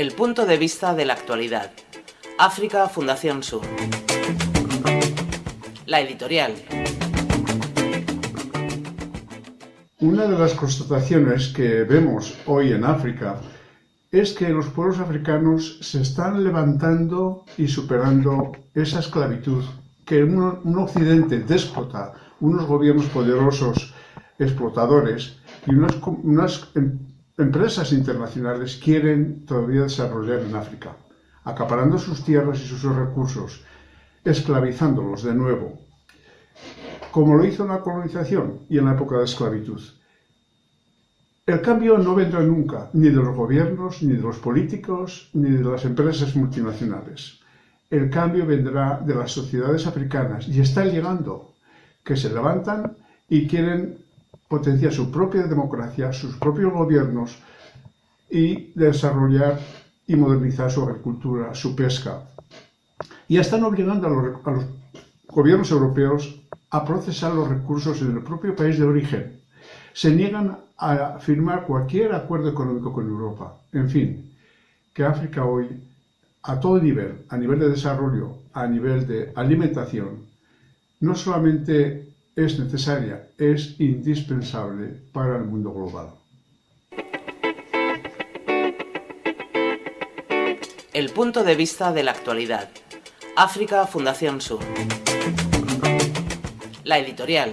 El punto de vista de la actualidad. África Fundación Sur. La editorial. Una de las constataciones que vemos hoy en África es que los pueblos africanos se están levantando y superando esa esclavitud que un, occidente déspota, unos gobiernos poderosos explotadores y unas, unas em, empresas internacionales quieren todavía desarrollar en África, acaparando sus tierras y sus recursos, esclavizándolos de nuevo, como lo hizo en la colonización y en la época de esclavitud. El cambio no vendrá nunca, ni de los gobiernos, ni de los políticos, ni de las empresas multinacionales. El cambio vendrá de las sociedades africanas y está llegando, que se levantan y quieren potenciar su propia democracia, sus propios gobiernos y desarrollar y modernizar su agricultura, su pesca. Y están obligando a los, gobiernos europeos a procesar los recursos en el propio país de origen. Se niegan a firmar cualquier acuerdo económico con Europa. En fin, que África hoy, a todo nivel, a nivel de desarrollo, a nivel de alimentación, no solamente es necesaria, es indispensable para el mundo global. El punto de vista de la actualidad. África Fundación Sur. La editorial.